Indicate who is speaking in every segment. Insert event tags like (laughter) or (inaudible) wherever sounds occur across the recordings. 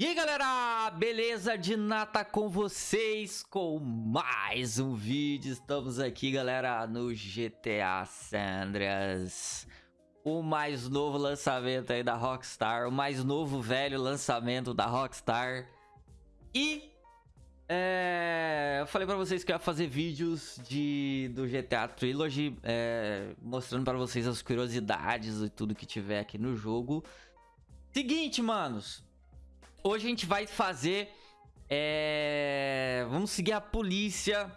Speaker 1: E aí galera, beleza de nata com vocês com mais um vídeo, estamos aqui galera no GTA Sandras O mais novo lançamento aí da Rockstar, o mais novo velho lançamento da Rockstar. E é, eu falei pra vocês que eu ia fazer vídeos de, do GTA Trilogy é, Mostrando pra vocês as curiosidades e tudo que tiver aqui no jogo. Seguinte manos Hoje a gente vai fazer... É... Vamos seguir a polícia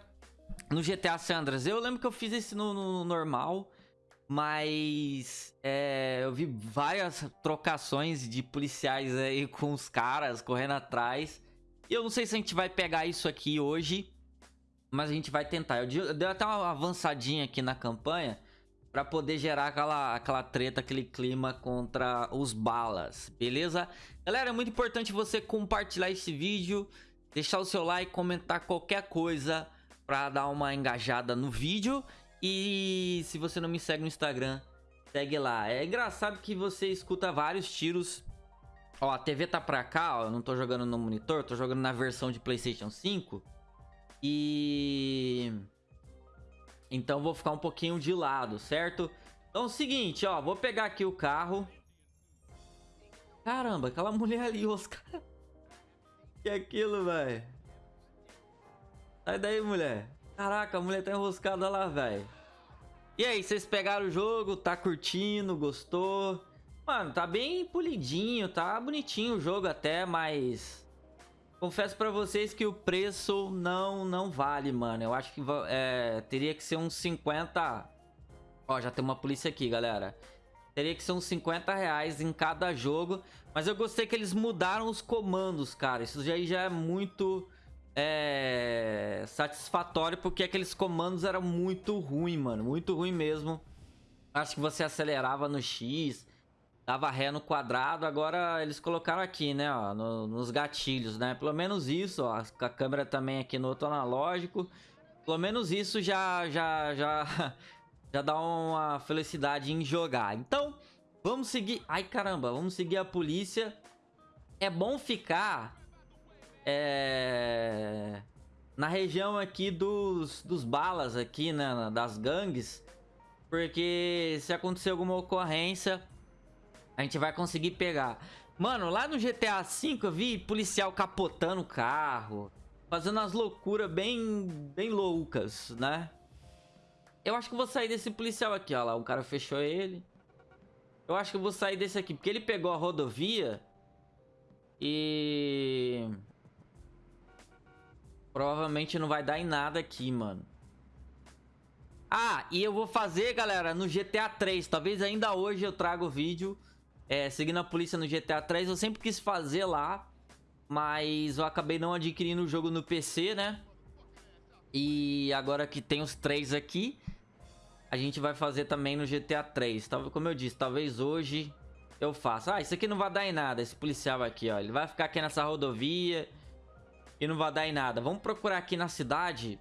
Speaker 1: no GTA Sandras. Eu lembro que eu fiz isso no, no normal, mas é, eu vi várias trocações de policiais aí (laughs) com os caras correndo atrás. E eu não sei se a gente vai pegar isso aqui hoje, mas a gente vai tentar. Eu dei até uma avançadinha aqui na campanha para poder gerar aquela, aquela treta, aquele clima contra os balas, beleza? Galera, é muito importante você compartilhar esse vídeo, deixar o seu like, comentar qualquer coisa para dar uma engajada no vídeo. E se você não me segue no Instagram, segue lá. É engraçado que você escuta vários tiros. Ó, a TV tá pra cá, ó, eu não tô jogando no monitor, tô jogando na versão de Playstation 5. E... Então vou ficar um pouquinho de lado, certo? Então é o seguinte, ó, vou pegar aqui o carro. Caramba, aquela mulher ali, (laughs) Oscar. Que é aquilo, velho? Sai daí, mulher. Caraca, a mulher tá enroscada lá, velho. E aí, vocês pegaram o jogo? Tá curtindo? Gostou? Mano, tá bem polidinho, tá bonitinho o jogo até, mas... Confesso pra vocês que o preço não, não vale, mano. Eu acho que é, teria que ser uns 50... Ó, já tem uma polícia aqui, galera. Teria que ser uns 50 reais em cada jogo. Mas eu gostei que eles mudaram os comandos, cara. Isso já, já é muito é, satisfatório, porque aqueles comandos eram muito ruim, mano. Muito ruim mesmo. Acho que você acelerava no X, Dava ré no quadrado, agora eles colocaram aqui, né, ó, no, nos gatilhos, né? Pelo menos isso, ó, a câmera também aqui no outro analógico. Pelo menos isso já, já, já, (laughs) já dá uma felicidade em jogar. Então, vamos seguir... Ai, caramba, vamos seguir a polícia. É bom ficar... É... Na região aqui dos, dos balas aqui, né, das gangues. Porque se acontecer alguma ocorrência a gente vai conseguir pegar. Mano, lá no GTA V eu vi policial capotando o carro. Fazendo umas loucuras bem, bem loucas, né? Eu acho que vou sair desse policial aqui, ó lá. O cara fechou ele. Eu acho que vou sair desse aqui, porque ele pegou a rodovia. E... Provavelmente não vai dar em nada aqui, mano. Ah, e eu vou fazer, galera, no GTA 3. Talvez ainda hoje eu traga o vídeo é, seguindo a polícia no GTA 3, eu sempre quis fazer lá, mas eu acabei não adquirindo o jogo no PC, né? E agora que tem os três aqui, a gente vai fazer também no GTA 3. Como eu disse, talvez hoje eu faça. Ah, isso aqui não vai dar em nada, esse policial aqui, ó. Ele vai ficar aqui nessa rodovia e não vai dar em nada. Vamos procurar aqui na cidade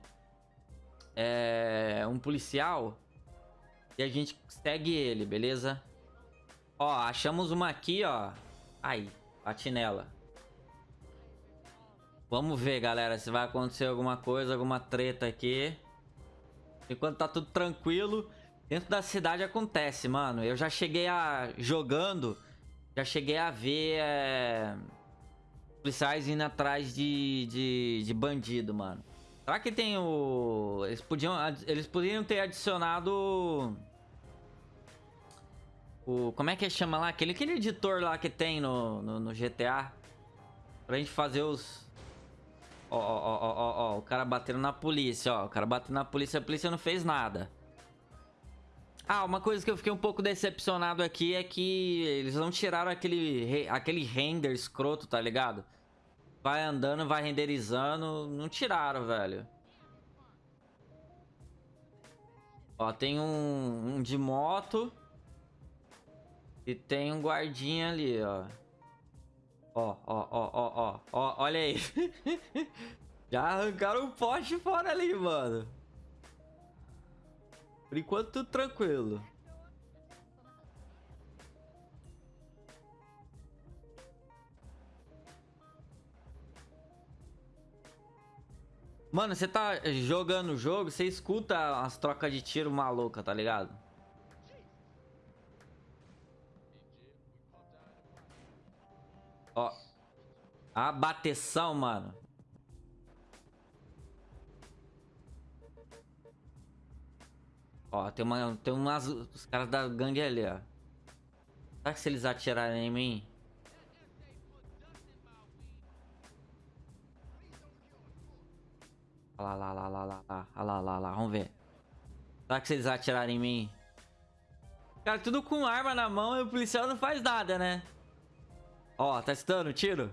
Speaker 1: é, um policial e a gente segue ele, beleza? Ó, achamos uma aqui, ó. Aí, bati nela. Vamos ver, galera, se vai acontecer alguma coisa, alguma treta aqui. Enquanto tá tudo tranquilo, dentro da cidade acontece, mano. Eu já cheguei a... Jogando, já cheguei a ver... É... Policiais indo atrás de, de, de bandido, mano. Será que tem o... Eles podiam, eles poderiam ter adicionado o, como é que chama lá? Aquele, aquele editor lá que tem no, no, no GTA. Pra gente fazer os... Ó, ó, ó, ó, ó, o cara batendo na polícia, ó. O cara batendo na polícia, a polícia não fez nada. Ah, uma coisa que eu fiquei um pouco decepcionado aqui é que eles não tiraram aquele, aquele render escroto, tá ligado? Vai andando, vai renderizando. Não tiraram, velho. Ó, tem um, um de moto. E tem um guardinha ali, ó. Ó, ó, ó, ó, ó. ó olha aí. (laughs) Já arrancaram o um poste fora ali, mano. Por enquanto, tudo tranquilo. Mano, você tá jogando o jogo, você escuta as trocas de tiro maluca, tá ligado? Ó. A bateção, mano. Ó, tem uma tem umas os caras da gangue ali, ó. Será que se eles atirarem em mim? Lá, lá, lá, lá, lá, lá, lá, lá, lá, vamos ver. Será que se eles atirarem em mim? Cara, tudo com arma na mão e o policial não faz nada, né? Ó, tá estando tiro.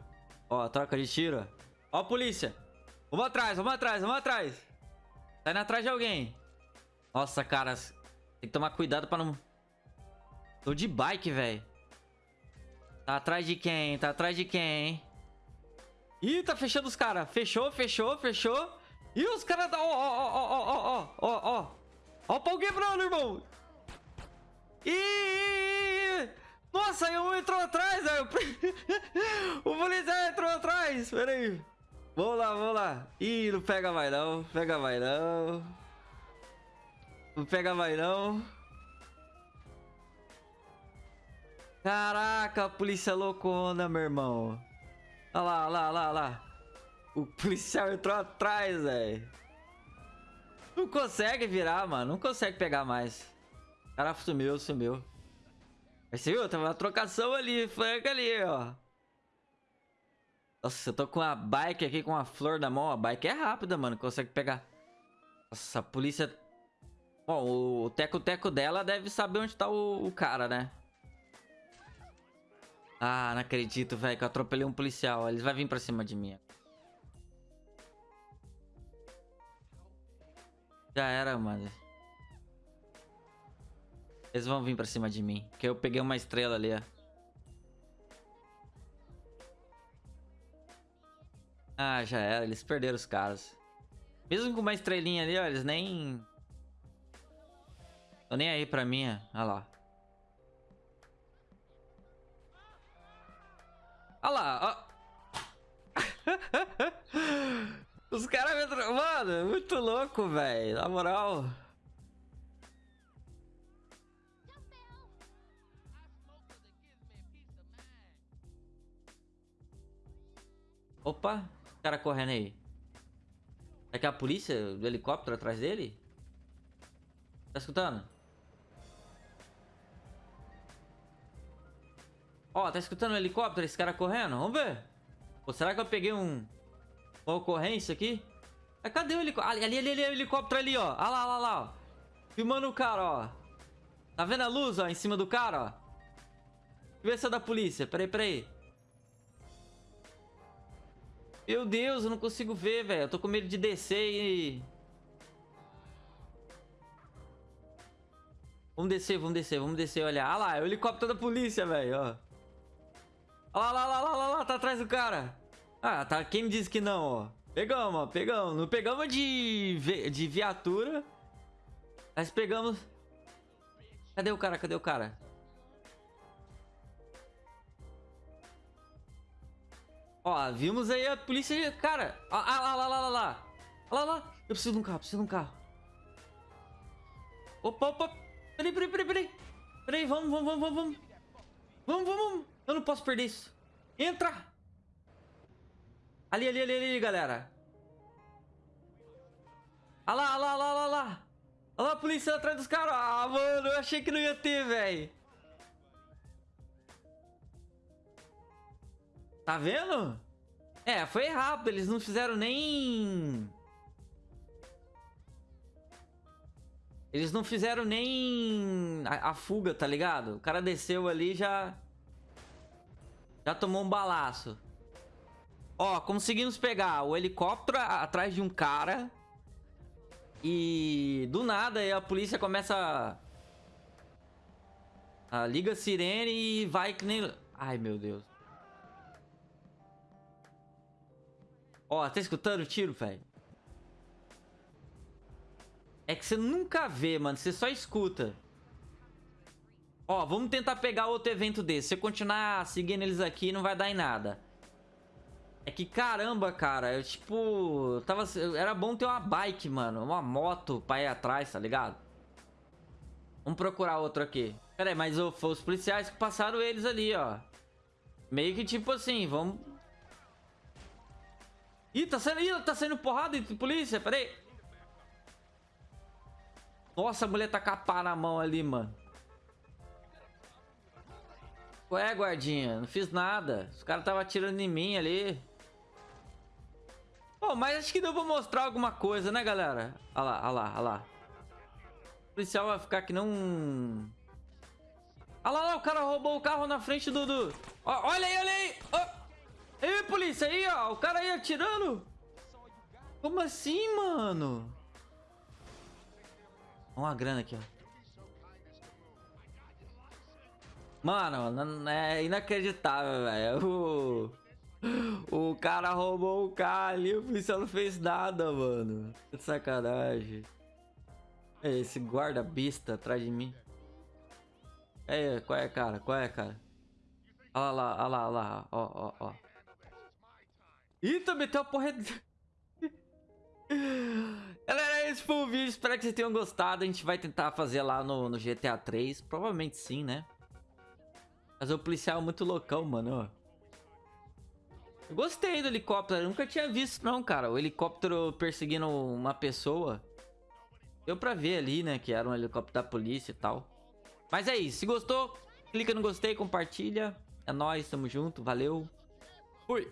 Speaker 1: Ó, troca de tiro. Ó a polícia. Vamos atrás, vamos atrás, vamos atrás. Tá indo atrás de alguém. Nossa, cara. Tem que tomar cuidado pra não... Tô de bike, velho. Tá atrás de quem? Tá atrás de quem? Ih, tá fechando os caras. Fechou, fechou, fechou. Ih, os caras... Ó, ó, ó, ó, ó, ó, ó, ó. Ó o pau quebrando, irmão. Ih, nossa, um entrou atrás, velho. (laughs) o policial entrou atrás. Pera aí. Vamos lá, vamos lá. Ih, não pega mais não. Pega mais não. Não pega mais não. Caraca, a polícia loucona, meu irmão. Lá, olha lá, olha lá, olha lá. O policial entrou atrás, velho. Não consegue virar, mano. Não consegue pegar mais. O cara sumiu, sumiu. Mas você viu? Tava uma trocação ali, flanca ali, ó. Nossa, eu tô com a bike aqui com a flor na mão. A bike é rápida, mano. Consegue pegar. Nossa, a polícia... Bom, o teco-teco dela deve saber onde tá o, o cara, né? Ah, não acredito, velho, que eu atropelei um policial. Eles vão vir pra cima de mim. Já era, mano. Eles vão vir pra cima de mim. Porque eu peguei uma estrela ali, ó. Ah, já era. Eles perderam os caras. Mesmo com uma estrelinha ali, ó, eles nem... Tô nem aí pra mim, ó. Olha lá. Olha lá, ó. (laughs) Os caras me... Mano, muito louco, velho. Na moral. Opa, o cara correndo aí. É que a polícia do helicóptero atrás dele? Tá escutando? Ó, tá escutando o helicóptero, esse cara correndo? Vamos ver. Pô, será que eu peguei um... Uma ocorrência aqui? Ah, cadê o helicóptero? Ali, ali, ali, o helicóptero ali, ó. Olha lá, olha lá, ó. Filmando o cara, ó. Tá vendo a luz, ó, em cima do cara, ó? Deixa eu ver se é da polícia. Peraí, peraí. Meu Deus, eu não consigo ver, velho. Eu tô com medo de descer e... Vamos descer, vamos descer, vamos descer, olha. Ah lá, é o helicóptero da polícia, velho, ó. Olha lá, lá, lá, lá, lá, tá atrás do cara. Ah, tá. Quem me disse que não, ó. Pegamos, ó, pegamos. Não pegamos de, de viatura. Mas pegamos... Cadê o cara? Cadê o cara? Ó, vimos aí a polícia... Cara, ah, lá, lá, lá, lá, lá. Lá, lá. Eu preciso de um carro, preciso de um carro. Opa, opa. Peraí, peraí, peraí, peraí. Peraí, vamos, vamos, vamos, vamos. Vamos, vamos. Eu não posso perder isso. Entra. Ali, ali, ali, ali, galera. Olha lá, olha lá, olha lá, olha lá. Olha lá a polícia atrás dos caras. Ah, mano, eu achei que não ia ter, velho. Tá vendo? É, foi rápido. Eles não fizeram nem... Eles não fizeram nem a, a, fuga, tá ligado? O cara desceu ali já... Já tomou um balaço. Ó, conseguimos pegar o helicóptero atrás de um cara. E do nada a polícia começa... A, a liga a sirene e vai que nem... Ai, meu Deus. Ó, tá escutando o tiro, velho? É que você nunca vê, mano. Você só escuta. Ó, vamos tentar pegar outro evento desse. Se eu continuar seguindo eles aqui, não vai dar em nada. É que caramba, cara, eu tipo, tava, era bom ter uma bike, mano, uma moto pra ir atrás, tá ligado? Vamos procurar outro aqui. Pera aí, mas oh, foi os policiais que passaram eles ali, ó. Meio que tipo assim, vamos... Ih, tá saindo, ih, tá saindo porrada de polícia, pera aí. Nossa, a mulher tá com a pá na mão ali, mano. Ué, guardinha, não fiz nada. Os caras estavam atirando em mim ali. Pô, mas acho que deu pra mostrar alguma coisa, né, galera? Olha lá, olha lá, olha lá. O policial vai ficar que não... Olha lá, o cara roubou o carro na frente do... do... olha aí, olha aí! Oh. Ei, polícia, aí, ó. O cara aí atirando. Como assim, mano? Olha uma grana aqui, ó. Mano, é inacreditável, velho. (laughs) O... o cara roubou o carro ali, o policial não fez nada, mano. Que sacanagem. É esse guarda bista atrás de mim. É, qual é, cara? Qual é, cara? Olha lá, olha lá, olha lá, ó, ó, ó. Eita, meteu a porra... (laughs) Galera, esse foi o vídeo. Espero que vocês tenham gostado. A gente vai tentar fazer lá no, no GTA 3. Provavelmente sim, né? Mas o policial é muito loucão, mano. Eu gostei do helicóptero. Eu nunca tinha visto, não, cara. O helicóptero perseguindo uma pessoa. Deu pra ver ali, né? Que era um helicóptero da polícia e tal. Mas é isso. Se gostou, clica no gostei, compartilha. É nóis, tamo junto. Valeu. Fui.